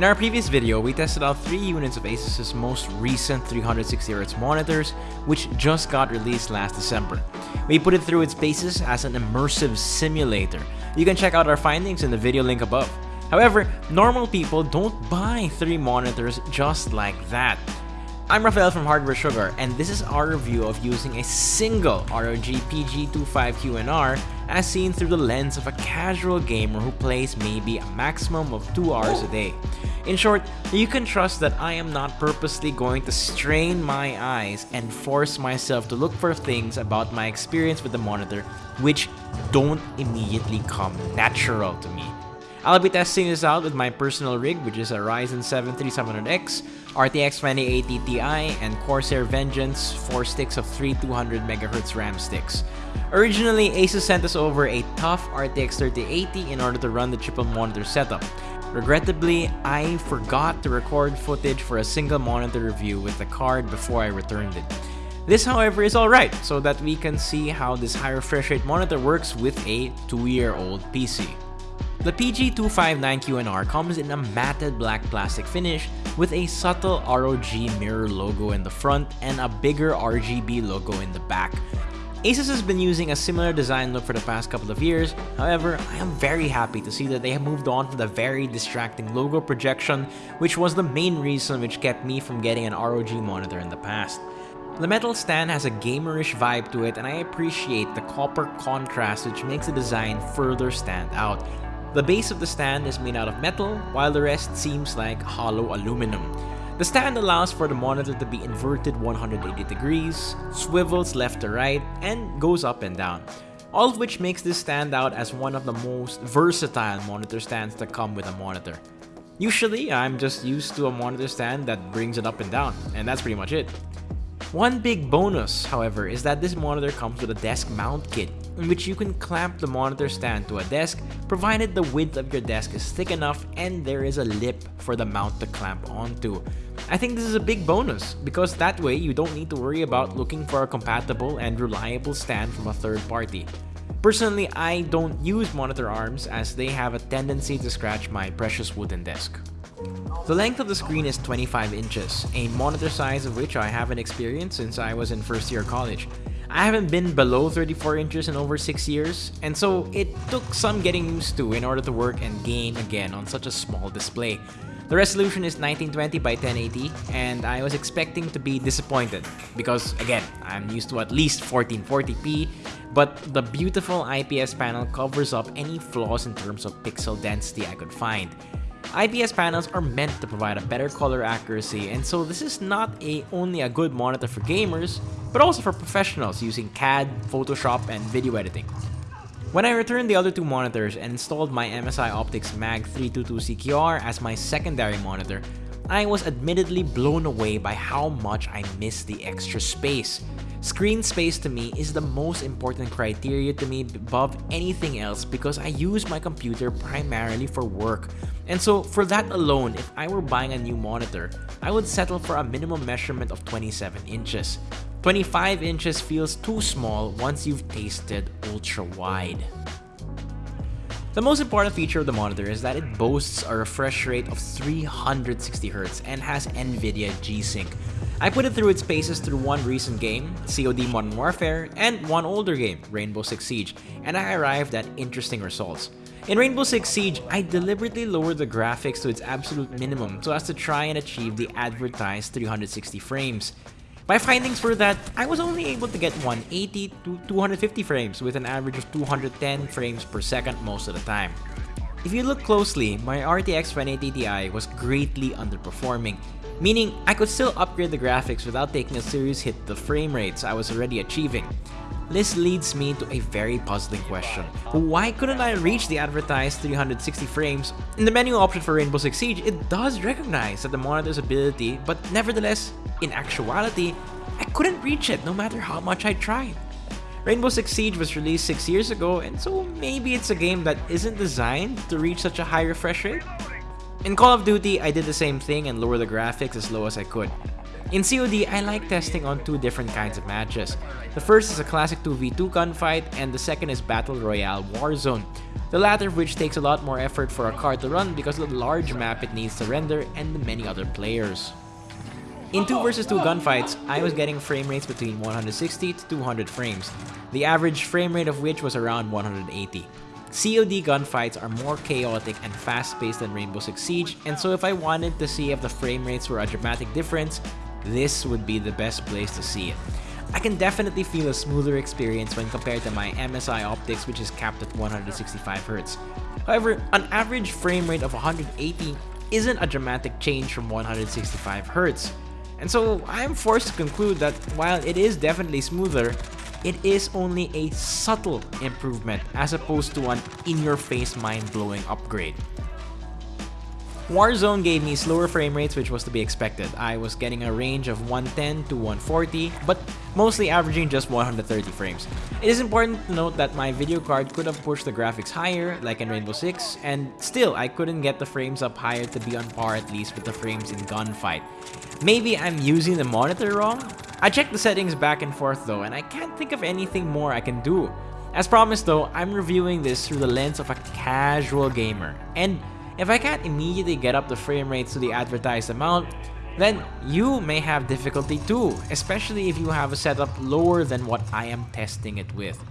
In our previous video, we tested out 3 units of Asus's most recent 360Hz monitors, which just got released last December. We put it through its paces as an immersive simulator. You can check out our findings in the video link above. However, normal people don't buy 3 monitors just like that. I'm Rafael from Hardware Sugar, and this is our review of using a single ROG PG259QNR as seen through the lens of a casual gamer who plays maybe a maximum of 2 hours a day. In short, you can trust that I am not purposely going to strain my eyes and force myself to look for things about my experience with the monitor which don't immediately come natural to me. I'll be testing this out with my personal rig which is a Ryzen 7 3700X, RTX 2080 Ti, and Corsair Vengeance 4 sticks of 3 200MHz RAM sticks. Originally, Asus sent us over a TUF RTX 3080 in order to run the triple monitor setup. Regrettably, I forgot to record footage for a single monitor review with the card before I returned it. This however is alright, so that we can see how this high refresh rate monitor works with a 2-year-old PC. The PG259QNR comes in a matted black plastic finish with a subtle ROG mirror logo in the front and a bigger RGB logo in the back. Asus has been using a similar design look for the past couple of years, however, I am very happy to see that they have moved on from the very distracting logo projection, which was the main reason which kept me from getting an ROG monitor in the past. The metal stand has a gamerish vibe to it and I appreciate the copper contrast which makes the design further stand out. The base of the stand is made out of metal, while the rest seems like hollow aluminum. The stand allows for the monitor to be inverted 180 degrees, swivels left to right, and goes up and down. All of which makes this stand out as one of the most versatile monitor stands that come with a monitor. Usually, I'm just used to a monitor stand that brings it up and down, and that's pretty much it. One big bonus, however, is that this monitor comes with a desk mount kit, in which you can clamp the monitor stand to a desk, provided the width of your desk is thick enough and there is a lip for the mount to clamp onto. I think this is a big bonus, because that way you don't need to worry about looking for a compatible and reliable stand from a third party. Personally, I don't use monitor arms as they have a tendency to scratch my precious wooden desk. The length of the screen is 25 inches, a monitor size of which I haven't experienced since I was in first year college. I haven't been below 34 inches in over 6 years, and so it took some getting used to in order to work and game again on such a small display. The resolution is 1920 by 1080, and I was expecting to be disappointed because, again, I'm used to at least 1440p, but the beautiful IPS panel covers up any flaws in terms of pixel density I could find. IPS panels are meant to provide a better color accuracy and so this is not a only a good monitor for gamers, but also for professionals using CAD, Photoshop, and video editing. When I returned the other two monitors and installed my MSI Optix Mag 322 CQR as my secondary monitor, I was admittedly blown away by how much I missed the extra space. Screen space to me is the most important criteria to me above anything else because I use my computer primarily for work. And so for that alone, if I were buying a new monitor, I would settle for a minimum measurement of 27 inches. 25 inches feels too small once you've tasted ultra wide. The most important feature of the monitor is that it boasts a refresh rate of 360Hz and has NVIDIA G-Sync, I put it through its paces through one recent game, COD Modern Warfare, and one older game, Rainbow Six Siege, and I arrived at interesting results. In Rainbow Six Siege, I deliberately lowered the graphics to its absolute minimum so as to try and achieve the advertised 360 frames. My findings were that I was only able to get 180 to 250 frames with an average of 210 frames per second most of the time. If you look closely, my RTX 2080 Ti was greatly underperforming, meaning I could still upgrade the graphics without taking a serious hit to the frame rates I was already achieving. This leads me to a very puzzling question. Why couldn't I reach the advertised 360 frames? In the menu option for Rainbow Six Siege, it does recognize that the monitor's ability, but nevertheless, in actuality, I couldn't reach it no matter how much I tried. Rainbow Six Siege was released 6 years ago, and so maybe it's a game that isn't designed to reach such a high refresh rate? In Call of Duty, I did the same thing and lowered the graphics as low as I could. In COD, I like testing on two different kinds of matches. The first is a classic 2v2 gunfight, and the second is Battle Royale Warzone. the latter of which takes a lot more effort for a card to run because of the large map it needs to render and the many other players. In 2 vs 2 gunfights, I was getting frame rates between 160 to 200 frames, the average frame rate of which was around 180. COD gunfights are more chaotic and fast-paced than Rainbow Six Siege, and so if I wanted to see if the frame rates were a dramatic difference, this would be the best place to see it. I can definitely feel a smoother experience when compared to my MSI Optix which is capped at 165Hz. However, an average frame rate of 180 isn't a dramatic change from 165Hz. And so I'm forced to conclude that while it is definitely smoother, it is only a subtle improvement as opposed to an in-your-face mind-blowing upgrade. Warzone gave me slower frame rates which was to be expected. I was getting a range of 110 to 140, but mostly averaging just 130 frames. It is important to note that my video card could have pushed the graphics higher, like in Rainbow Six, and still I couldn't get the frames up higher to be on par at least with the frames in Gunfight. Maybe I'm using the monitor wrong? I checked the settings back and forth though, and I can't think of anything more I can do. As promised though, I'm reviewing this through the lens of a casual gamer, and if I can't immediately get up the frame rates to the advertised amount, then you may have difficulty too, especially if you have a setup lower than what I am testing it with.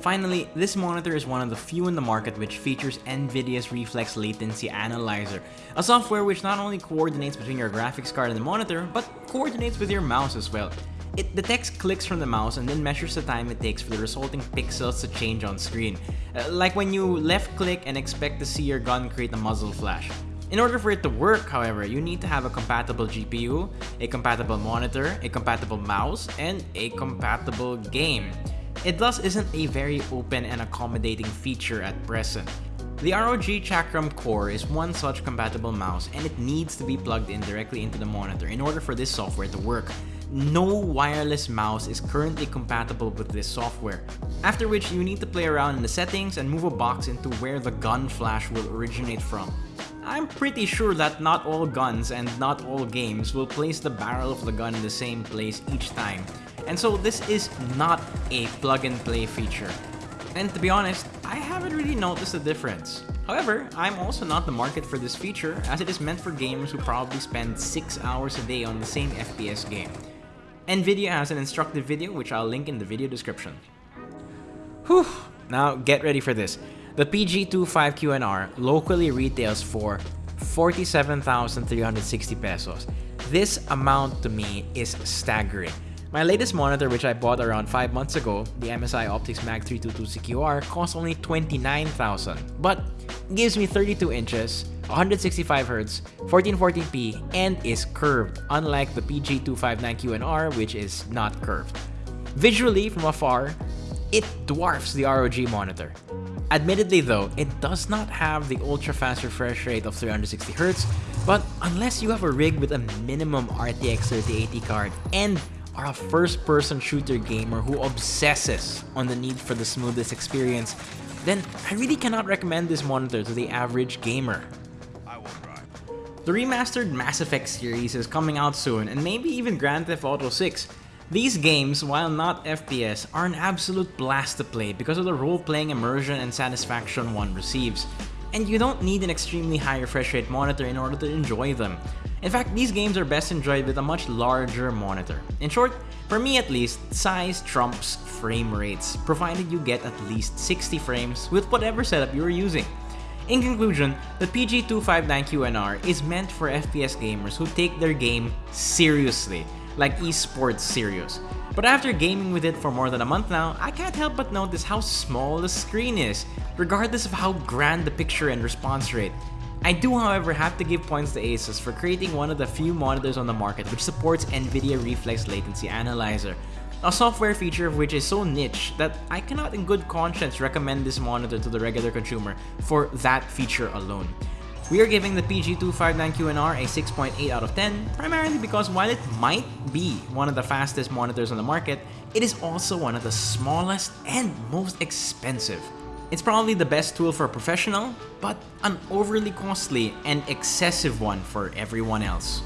Finally, this monitor is one of the few in the market which features NVIDIA's Reflex Latency Analyzer, a software which not only coordinates between your graphics card and the monitor, but coordinates with your mouse as well. It detects clicks from the mouse and then measures the time it takes for the resulting pixels to change on screen, uh, like when you left click and expect to see your gun create a muzzle flash. In order for it to work, however, you need to have a compatible GPU, a compatible monitor, a compatible mouse, and a compatible game. It thus isn't a very open and accommodating feature at present. The ROG Chakram Core is one such compatible mouse and it needs to be plugged in directly into the monitor in order for this software to work no wireless mouse is currently compatible with this software. After which you need to play around in the settings and move a box into where the gun flash will originate from. I'm pretty sure that not all guns and not all games will place the barrel of the gun in the same place each time, and so this is not a plug and play feature. And to be honest, I haven't really noticed a difference. However, I'm also not the market for this feature as it is meant for gamers who probably spend 6 hours a day on the same FPS game. NVIDIA has an instructive video which I'll link in the video description. Whew! Now get ready for this. The PG259QNR locally retails for 47,360 pesos. This amount to me is staggering. My latest monitor which I bought around 5 months ago, the MSI Optix Mag 322 CQR, costs only 29,000 but gives me 32 inches, 165Hz, 1440p, and is curved, unlike the PG259QNR which is not curved. Visually, from afar, it dwarfs the ROG monitor. Admittedly though, it does not have the ultra-fast refresh rate of 360Hz, but unless you have a rig with a minimum RTX 3080 card and are a first-person shooter gamer who obsesses on the need for the smoothest experience, then I really cannot recommend this monitor to the average gamer. The remastered Mass Effect series is coming out soon, and maybe even Grand Theft Auto 6. These games, while not FPS, are an absolute blast to play because of the role-playing immersion and satisfaction one receives. And you don't need an extremely high refresh rate monitor in order to enjoy them. In fact, these games are best enjoyed with a much larger monitor. In short, for me at least, size trumps frame rates, provided you get at least 60 frames with whatever setup you are using. In conclusion, the PG259QNR is meant for FPS gamers who take their game seriously, like esports serious. But after gaming with it for more than a month now, I can't help but notice how small the screen is, regardless of how grand the picture and response rate. I do however have to give points to Asus for creating one of the few monitors on the market which supports NVIDIA Reflex Latency Analyzer, a software feature of which is so niche that I cannot in good conscience recommend this monitor to the regular consumer for that feature alone. We are giving the PG259QNR a 6.8 out of 10, primarily because while it might be one of the fastest monitors on the market, it is also one of the smallest and most expensive. It's probably the best tool for a professional, but an overly costly and excessive one for everyone else.